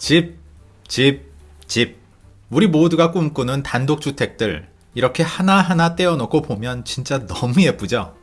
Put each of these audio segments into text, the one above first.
집, 집, 집. 우리 모두가 꿈꾸는 단독주택들. 이렇게 하나하나 떼어놓고 보면 진짜 너무 예쁘죠?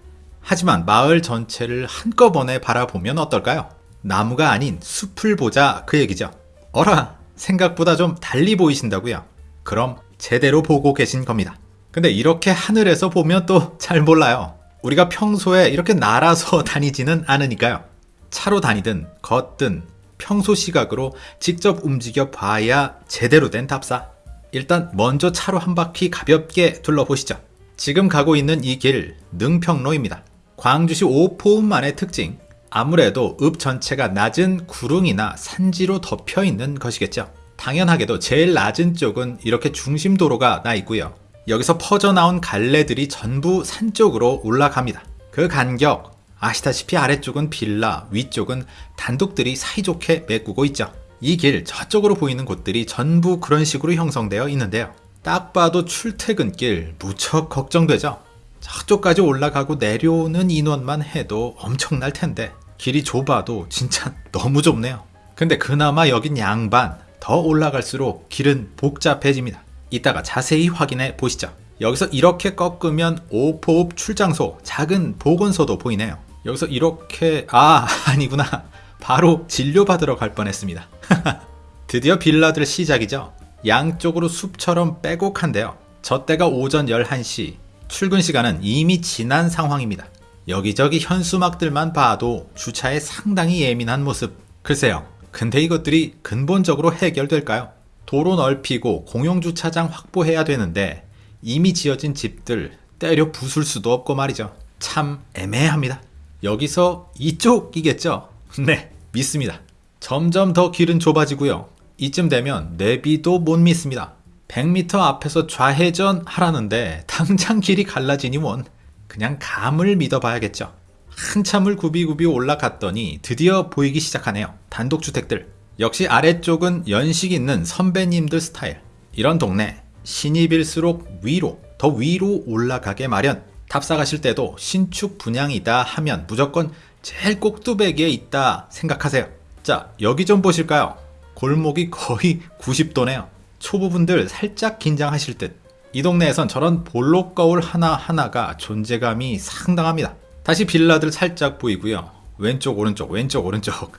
하지만 마을 전체를 한꺼번에 바라보면 어떨까요? 나무가 아닌 숲을 보자 그 얘기죠. 어라, 생각보다 좀 달리 보이신다고요? 그럼 제대로 보고 계신 겁니다. 근데 이렇게 하늘에서 보면 또 잘 몰라요. 우리가 평소에 이렇게 날아서 다니지는 않으니까요. 차로 다니든 걷든 평소 시각으로 직접 움직여 봐야 제대로 된 답사. 일단 먼저 차로 한 바퀴 가볍게 둘러보시죠. 지금 가고 있는 이 길 능평로입니다. 광주시 오포읍만의 특징. 아무래도 읍 전체가 낮은 구릉이나 산지로 덮여 있는 것이겠죠. 당연하게도 제일 낮은 쪽은 이렇게 중심도로가 나 있고요. 여기서 퍼져나온 갈래들이 전부 산 쪽으로 올라갑니다. 그 간격 아시다시피 아래쪽은 빌라, 위쪽은 단독들이 사이좋게 메꾸고 있죠. 이 길 저쪽으로 보이는 곳들이 전부 그런 식으로 형성되어 있는데요. 딱 봐도 출퇴근길 무척 걱정되죠. 저쪽까지 올라가고 내려오는 인원만 해도 엄청날 텐데 길이 좁아도 진짜 너무 좁네요. 근데 그나마 여긴 양반 더 올라갈수록 길은 복잡해집니다. 이따가 자세히 확인해 보시죠. 여기서 이렇게 꺾으면 오포읍 출장소 작은 보건소도 보이네요. 여기서 이렇게 아 아니구나 바로 진료받으러 갈 뻔했습니다. 드디어 빌라들 시작이죠. 양쪽으로 숲처럼 빼곡한데요. 저 때가 오전 11시 출근 시간은 이미 지난 상황입니다. 여기저기 현수막들만 봐도 주차에 상당히 예민한 모습. 글쎄요. 근데 이것들이 근본적으로 해결될까요? 도로 넓히고 공용주차장 확보해야 되는데 이미 지어진 집들 때려 부술 수도 없고 말이죠. 참 애매합니다. 여기서 이쪽이겠죠? 네, 믿습니다. 점점 더 길은 좁아지고요. 이쯤 되면 내비도 못 믿습니다. 100m 앞에서 좌회전 하라는데 당장 길이 갈라지니 원. 그냥 감을 믿어봐야겠죠. 한참을 굽이굽이 올라갔더니 드디어 보이기 시작하네요. 단독주택들. 역시 아래쪽은 연식 있는 선배님들 스타일. 이런 동네 신입일수록 위로 더 위로 올라가게 마련. 탑사 가실 때도 신축 분양이다 하면 무조건 제일 꼭두배기에 있다 생각하세요. 자 여기 좀 보실까요? 골목이 거의 90도네요. 초보분들 살짝 긴장하실 듯. 이 동네에선 저런 볼록 거울 하나하나가 존재감이 상당합니다. 다시 빌라들 살짝 보이고요. 왼쪽 오른쪽 왼쪽 오른쪽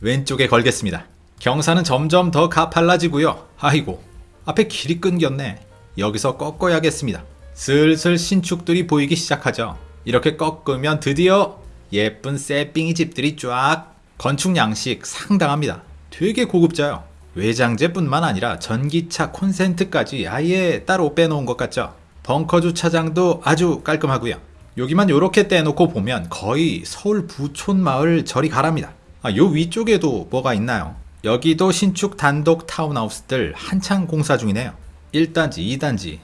왼쪽에 걸겠습니다. 경사는 점점 더 가팔라지고요. 아이고 앞에 길이 끊겼네. 여기서 꺾어야겠습니다. 슬슬 신축들이 보이기 시작하죠. 이렇게 꺾으면 드디어 예쁜 새삥이 집들이 쫙 건축 양식 상당합니다. 되게 고급져요. 외장재뿐만 아니라 전기차 콘센트까지 아예 따로 빼놓은 것 같죠. 벙커 주차장도 아주 깔끔하고요. 여기만 이렇게 떼놓고 보면 거의 서울 부촌 마을 저리 가랍니다. 아, 요 위쪽에도 뭐가 있나요? 여기도 신축 단독 타운하우스들 한창 공사 중이네요. 1단지, 2단지.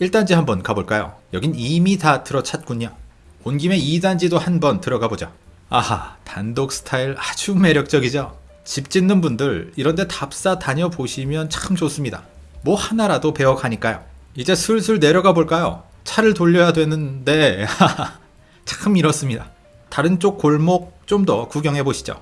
1단지 한번 가볼까요? 여긴 이미 다 들어찼군요. 온 김에 2단지도 한번 들어가 보죠. 아하, 단독 스타일 아주 매력적이죠? 집 짓는 분들 이런데 답사 다녀보시면 참 좋습니다. 뭐 하나라도 배워가니까요. 이제 슬슬 내려가 볼까요? 차를 돌려야 되는데 참 이렇습니다. 다른 쪽 골목 좀 더 구경해 보시죠.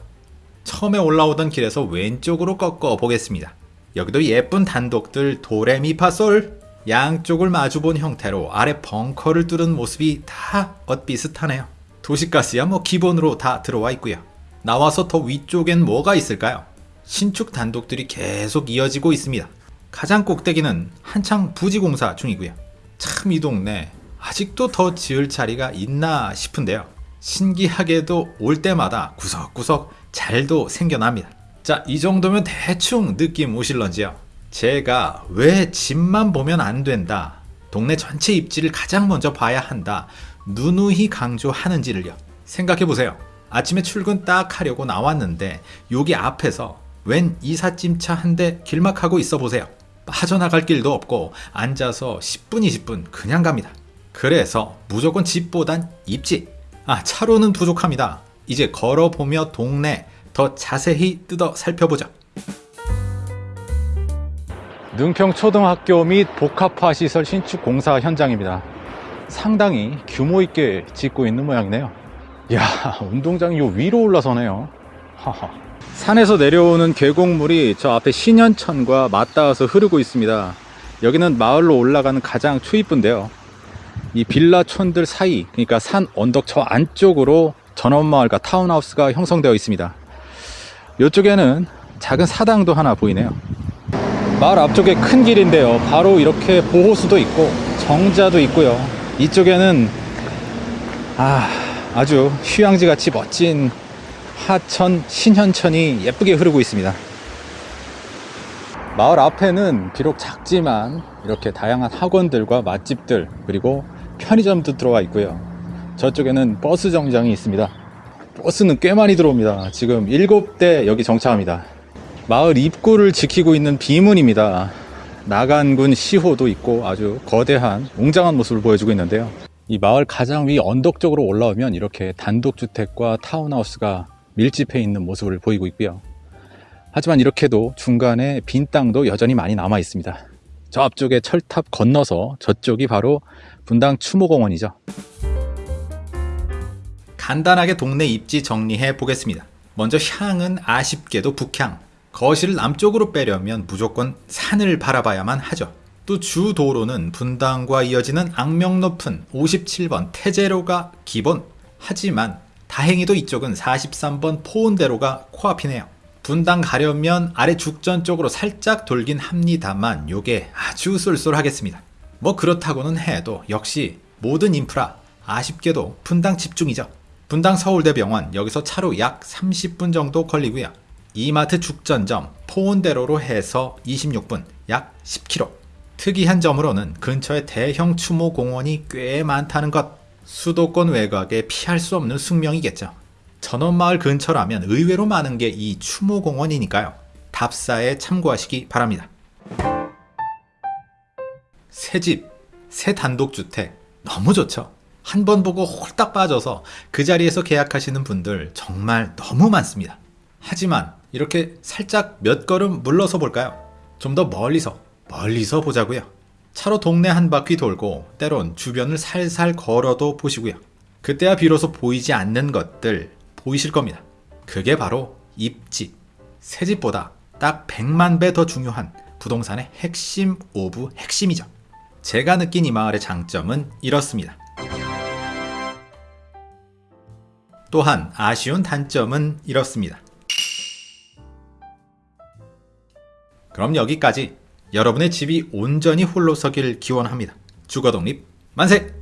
처음에 올라오던 길에서 왼쪽으로 꺾어 보겠습니다. 여기도 예쁜 단독들 도레미파솔 양쪽을 마주본 형태로 아래 벙커를 뚫은 모습이 다 엇비슷하네요. 도시가스야 뭐 기본으로 다 들어와 있고요. 나와서 더 위쪽엔 뭐가 있을까요? 신축 단독들이 계속 이어지고 있습니다. 가장 꼭대기는 한창 부지공사 중이고요. 참 이 동네 아직도 더 지을 자리가 있나 싶은데요. 신기하게도 올 때마다 구석구석 잘도 생겨납니다. 자, 이 정도면 대충 느낌 오실런지요? 제가 왜 집만 보면 안 된다. 동네 전체 입지를 가장 먼저 봐야 한다. 누누이 강조하는지를요. 생각해 보세요. 아침에 출근 딱 하려고 나왔는데 여기 앞에서 웬 이삿짐차 한 대 길막하고 있어 보세요. 빠져나갈 길도 없고 앉아서 10분 20분 그냥 갑니다. 그래서 무조건 집보단 입지. 아 차로는 부족합니다. 이제 걸어보며 동네 더 자세히 뜯어 살펴보자. 능평초등학교 및 복합화시설 신축 공사 현장입니다. 상당히 규모 있게 짓고 있는 모양이네요. 야 운동장이 요 위로 올라서네요. 하하. 산에서 내려오는 계곡물이 저 앞에 신현천과 맞닿아서 흐르고 있습니다. 여기는 마을로 올라가는 가장 초입부인데요. 이 빌라촌들 사이, 그러니까 산 언덕 저 안쪽으로 전원마을과 타운하우스가 형성되어 있습니다. 이쪽에는 작은 사당도 하나 보이네요. 마을 앞쪽에 큰 길인데요. 바로 이렇게 보호수도 있고 정자도 있고요. 이쪽에는 아, 아주 휴양지 같이 멋진 하천 신현천이 예쁘게 흐르고 있습니다. 마을 앞에는 비록 작지만 이렇게 다양한 학원들과 맛집들 그리고 편의점도 들어와 있고요. 저쪽에는 버스 정장이 있습니다. 버스는 꽤 많이 들어옵니다. 지금 7대 여기 정차합니다. 마을 입구를 지키고 있는 비문입니다. 나간군 시호도 있고 아주 거대한 웅장한 모습을 보여주고 있는데요. 이 마을 가장 위 언덕 쪽으로 올라오면 이렇게 단독주택과 타운하우스가 밀집해 있는 모습을 보이고 있고요. 하지만 이렇게도 중간에 빈 땅도 여전히 많이 남아 있습니다. 저 앞쪽에 철탑 건너서 저쪽이 바로 분당 추모공원이죠. 간단하게 동네 입지 정리해 보겠습니다. 먼저 향은 아쉽게도 북향. 거실을 남쪽으로 빼려면 무조건 산을 바라봐야만 하죠. 또 주 도로는 분당과 이어지는 악명 높은 57번 태제로가 기본. 하지만 다행히도 이쪽은 43번 포운대로가 코앞이네요. 분당 가려면 아래 죽전 쪽으로 살짝 돌긴 합니다만 요게 아주 쏠쏠하겠습니다. 뭐 그렇다고는 해도 역시 모든 인프라 아쉽게도 분당 집중이죠. 분당 서울대병원 여기서 차로 약 30분 정도 걸리고요. 이마트 죽전점 포온대로로 해서 26분 약 10km. 특이한 점으로는 근처에 대형 추모 공원이 꽤 많다는 것. 수도권 외곽에 피할 수 없는 숙명이겠죠. 전원마을 근처라면 의외로 많은 게 이 추모공원이니까요. 답사에 참고하시기 바랍니다. 새 집, 새 단독주택 너무 좋죠. 한 번 보고 홀딱 빠져서 그 자리에서 계약하시는 분들 정말 너무 많습니다. 하지만 이렇게 살짝 몇 걸음 물러서 볼까요? 좀 더 멀리서, 멀리서 보자고요. 차로 동네 한 바퀴 돌고 때론 주변을 살살 걸어도 보시고요. 그때야 비로소 보이지 않는 것들 보이실 겁니다. 그게 바로 입지. 새 집보다 딱 100만 배 더 중요한 부동산의 핵심 of 핵심이죠. 제가 느낀 이 마을의 장점은 이렇습니다. 또한 아쉬운 단점은 이렇습니다. 그럼 여기까지 여러분의 집이 온전히 홀로 서길 기원합니다. 주거 독립 만세!